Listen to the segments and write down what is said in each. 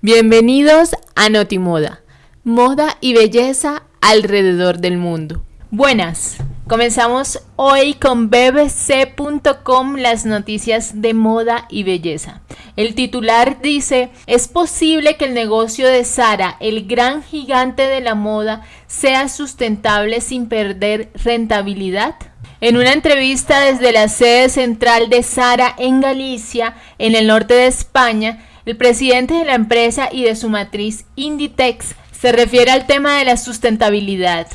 Bienvenidos a Notimoda, moda y belleza alrededor del mundo. Buenas, comenzamos hoy con bbc.com las noticias de moda y belleza. El titular dice, ¿es posible que el negocio de Sara, el gran gigante de la moda, sea sustentable sin perder rentabilidad? En una entrevista desde la sede central de Sara en Galicia, en el norte de España, el presidente de la empresa y de su matriz Inditex se refiere al tema de la sustentabilidad.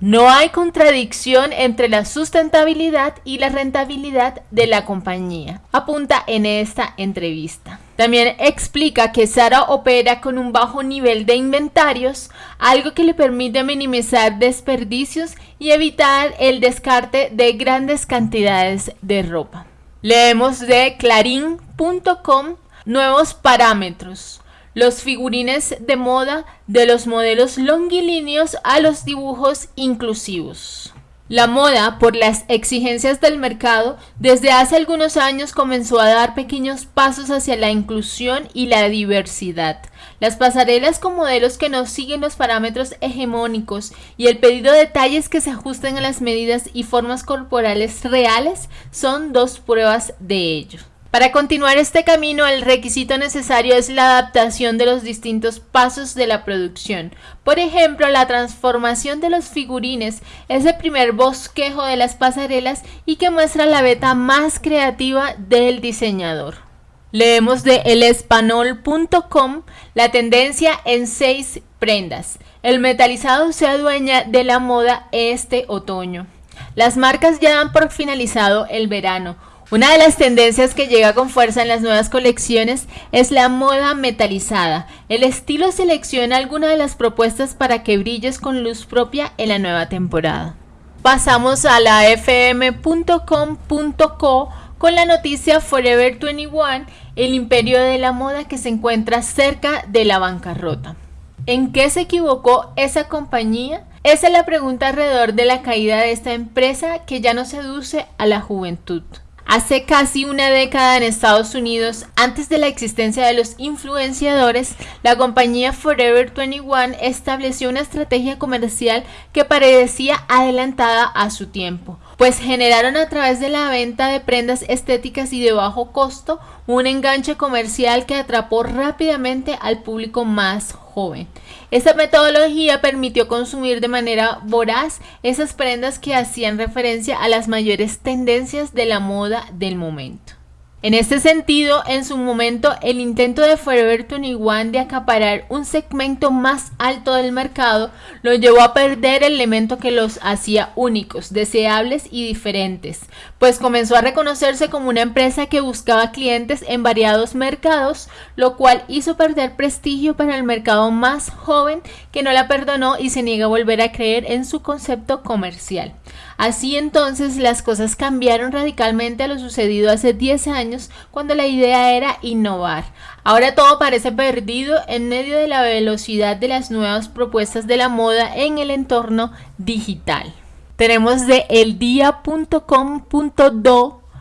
No hay contradicción entre la sustentabilidad y la rentabilidad de la compañía, apunta en esta entrevista. También explica que Sara opera con un bajo nivel de inventarios, algo que le permite minimizar desperdicios y evitar el descarte de grandes cantidades de ropa. Leemos de clarín.com Nuevos parámetros. Los figurines de moda de los modelos longilíneos a los dibujos inclusivos. La moda, por las exigencias del mercado, desde hace algunos años comenzó a dar pequeños pasos hacia la inclusión y la diversidad. Las pasarelas con modelos que no siguen los parámetros hegemónicos y el pedido de detalles que se ajusten a las medidas y formas corporales reales son dos pruebas de ello. Para continuar este camino, el requisito necesario es la adaptación de los distintos pasos de la producción. Por ejemplo, la transformación de los figurines es el primer bosquejo de las pasarelas y que muestra la beta más creativa del diseñador. Leemos de elespanol.com la tendencia en seis prendas. El metalizado se adueña de la moda este otoño. Las marcas ya dan por finalizado el verano una de las tendencias que llega con fuerza en las nuevas colecciones es la moda metalizada. El estilo selecciona algunas de las propuestas para que brilles con luz propia en la nueva temporada. Pasamos a la fm.com.co con la noticia Forever 21, el imperio de la moda que se encuentra cerca de la bancarrota. ¿En qué se equivocó esa compañía? Esa es la pregunta alrededor de la caída de esta empresa que ya no seduce a la juventud. Hace casi una década en Estados Unidos, antes de la existencia de los influenciadores, la compañía Forever 21 estableció una estrategia comercial que parecía adelantada a su tiempo, pues generaron a través de la venta de prendas estéticas y de bajo costo un enganche comercial que atrapó rápidamente al público más joven. Esta metodología permitió consumir de manera voraz esas prendas que hacían referencia a las mayores tendencias de la moda del momento. En este sentido, en su momento, el intento de Forever 21 de acaparar un segmento más alto del mercado lo llevó a perder el elemento que los hacía únicos, deseables y diferentes, pues comenzó a reconocerse como una empresa que buscaba clientes en variados mercados, lo cual hizo perder prestigio para el mercado más joven que no la perdonó y se niega a volver a creer en su concepto comercial. Así entonces las cosas cambiaron radicalmente a lo sucedido hace 10 años cuando la idea era innovar. Ahora todo parece perdido en medio de la velocidad de las nuevas propuestas de la moda en el entorno digital. Tenemos de eldia.com.do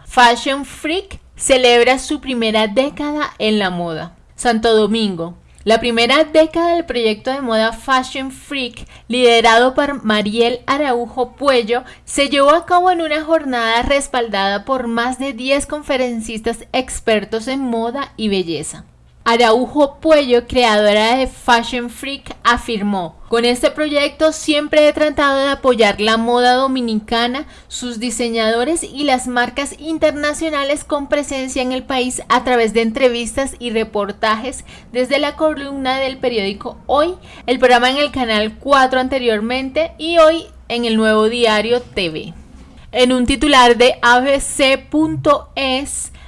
Fashion Freak celebra su primera década en la moda. Santo Domingo, la primera década del proyecto de moda Fashion Freak, liderado por Mariel Araujo Puello, se llevó a cabo en una jornada respaldada por más de 10 conferencistas expertos en moda y belleza. Araujo Puello, creadora de Fashion Freak, afirmó, con este proyecto siempre he tratado de apoyar la moda dominicana, sus diseñadores y las marcas internacionales con presencia en el país a través de entrevistas y reportajes desde la columna del periódico Hoy, el programa en el canal 4 anteriormente y hoy en el nuevo diario TV. En un titular de abc.es,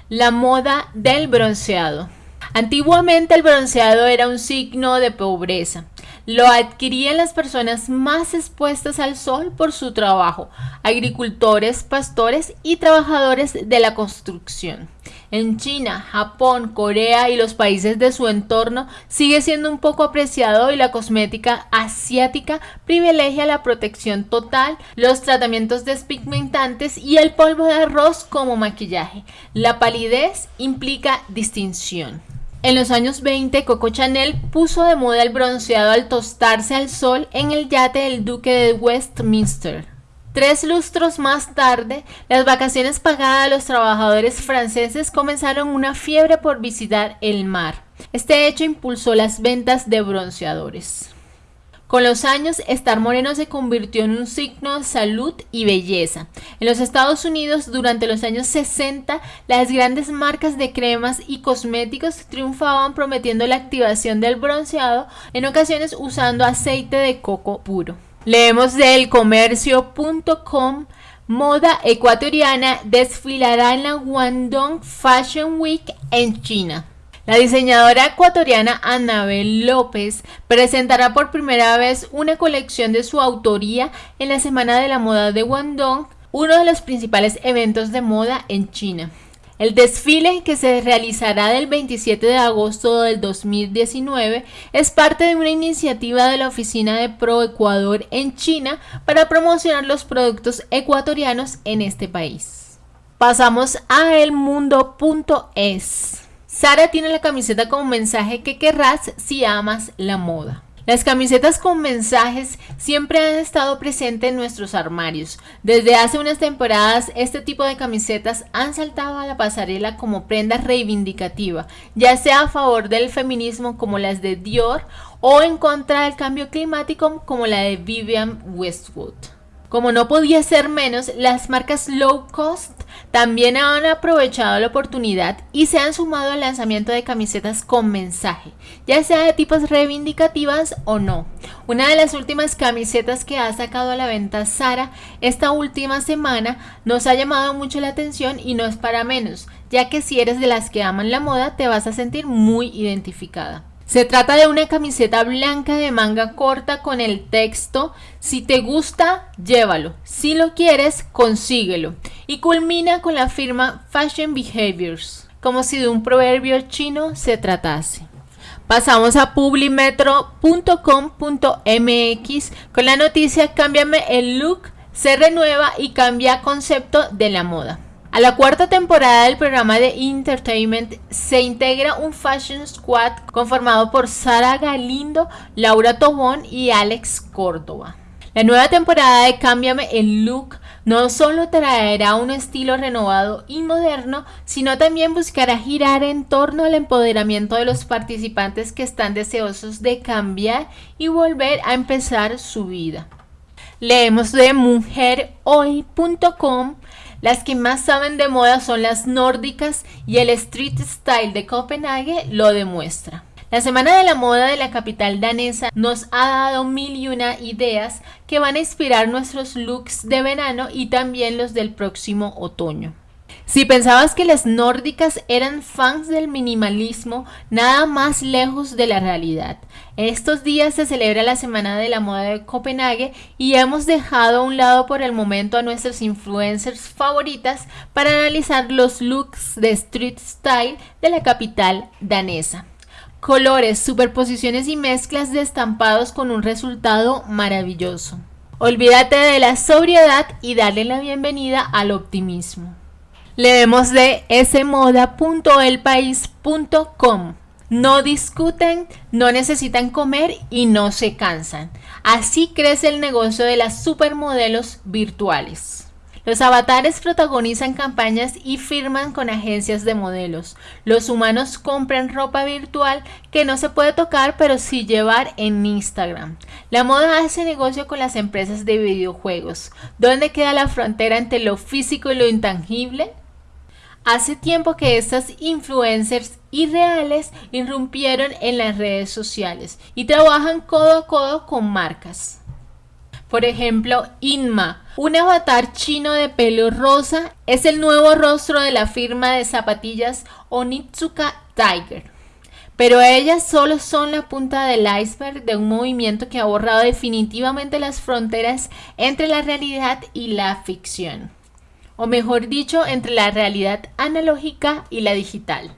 la moda del bronceado. Antiguamente el bronceado era un signo de pobreza. Lo adquirían las personas más expuestas al sol por su trabajo, agricultores, pastores y trabajadores de la construcción. En China, Japón, Corea y los países de su entorno sigue siendo un poco apreciado y la cosmética asiática privilegia la protección total, los tratamientos despigmentantes y el polvo de arroz como maquillaje. La palidez implica distinción. En los años 20, Coco Chanel puso de moda el bronceado al tostarse al sol en el yate del Duque de Westminster. Tres lustros más tarde, las vacaciones pagadas a los trabajadores franceses comenzaron una fiebre por visitar el mar. Este hecho impulsó las ventas de bronceadores. Con los años, estar moreno se convirtió en un signo de salud y belleza. En los Estados Unidos, durante los años 60, las grandes marcas de cremas y cosméticos triunfaban prometiendo la activación del bronceado, en ocasiones usando aceite de coco puro. Leemos del comercio.com. Moda ecuatoriana desfilará en la Guangdong Fashion Week en China. La diseñadora ecuatoriana Anabel López presentará por primera vez una colección de su autoría en la Semana de la Moda de Guangdong, uno de los principales eventos de moda en China. El desfile que se realizará del 27 de agosto del 2019 es parte de una iniciativa de la Oficina de Pro Ecuador en China para promocionar los productos ecuatorianos en este país. Pasamos a elmundo.es. Sara tiene la camiseta como mensaje que querrás si amas la moda. Las camisetas con mensajes siempre han estado presentes en nuestros armarios. Desde hace unas temporadas este tipo de camisetas han saltado a la pasarela como prenda reivindicativa, ya sea a favor del feminismo como las de Dior o en contra del cambio climático como la de Vivian Westwood. Como no podía ser menos, las marcas low cost también han aprovechado la oportunidad y se han sumado al lanzamiento de camisetas con mensaje, ya sea de tipos reivindicativas o no. Una de las últimas camisetas que ha sacado a la venta Sara esta última semana nos ha llamado mucho la atención y no es para menos, ya que si eres de las que aman la moda te vas a sentir muy identificada. Se trata de una camiseta blanca de manga corta con el texto Si te gusta, llévalo. Si lo quieres, consíguelo. Y culmina con la firma Fashion Behaviors, como si de un proverbio chino se tratase. Pasamos a publimetro.com.mx con la noticia Cámbiame el look, se renueva y cambia concepto de la moda. A la cuarta temporada del programa de Entertainment se integra un Fashion Squad conformado por Sara Galindo, Laura Tobón y Alex Córdoba. La nueva temporada de Cámbiame el Look no solo traerá un estilo renovado y moderno, sino también buscará girar en torno al empoderamiento de los participantes que están deseosos de cambiar y volver a empezar su vida. Leemos de mujerhoy.com las que más saben de moda son las nórdicas y el street style de Copenhague lo demuestra. La Semana de la Moda de la capital danesa nos ha dado mil y una ideas que van a inspirar nuestros looks de verano y también los del próximo otoño. Si pensabas que las nórdicas eran fans del minimalismo, nada más lejos de la realidad. Estos días se celebra la Semana de la Moda de Copenhague y hemos dejado a un lado por el momento a nuestras influencers favoritas para analizar los looks de street style de la capital danesa. Colores, superposiciones y mezclas de estampados con un resultado maravilloso. Olvídate de la sobriedad y dale la bienvenida al optimismo. Leemos de smoda.elpaís.com. No discuten, no necesitan comer y no se cansan. Así crece el negocio de las supermodelos virtuales. Los avatares protagonizan campañas y firman con agencias de modelos. Los humanos compran ropa virtual que no se puede tocar pero sí llevar en Instagram. La moda hace negocio con las empresas de videojuegos. ¿Dónde queda la frontera entre lo físico y lo intangible? Hace tiempo que estas influencers irreales irrumpieron en las redes sociales y trabajan codo a codo con marcas. Por ejemplo, Inma, un avatar chino de pelo rosa, es el nuevo rostro de la firma de zapatillas Onitsuka Tiger. Pero ellas solo son la punta del iceberg de un movimiento que ha borrado definitivamente las fronteras entre la realidad y la ficción o mejor dicho, entre la realidad analógica y la digital.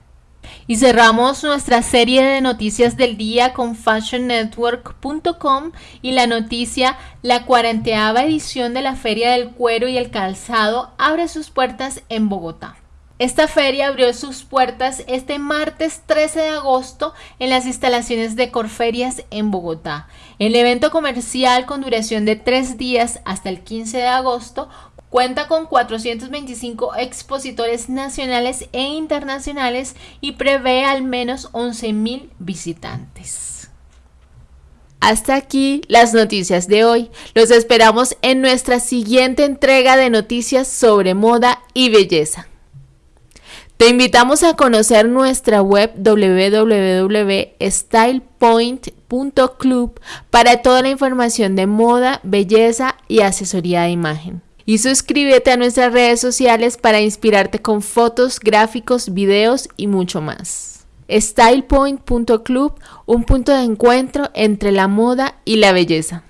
Y cerramos nuestra serie de noticias del día con fashionnetwork.com y la noticia La cuarenteava edición de la Feria del Cuero y el Calzado abre sus puertas en Bogotá. Esta feria abrió sus puertas este martes 13 de agosto en las instalaciones de Corferias en Bogotá. El evento comercial con duración de tres días hasta el 15 de agosto Cuenta con 425 expositores nacionales e internacionales y prevé al menos 11.000 visitantes. Hasta aquí las noticias de hoy. Los esperamos en nuestra siguiente entrega de noticias sobre moda y belleza. Te invitamos a conocer nuestra web www.stylepoint.club para toda la información de moda, belleza y asesoría de imagen y suscríbete a nuestras redes sociales para inspirarte con fotos, gráficos, videos y mucho más. StylePoint.club, un punto de encuentro entre la moda y la belleza.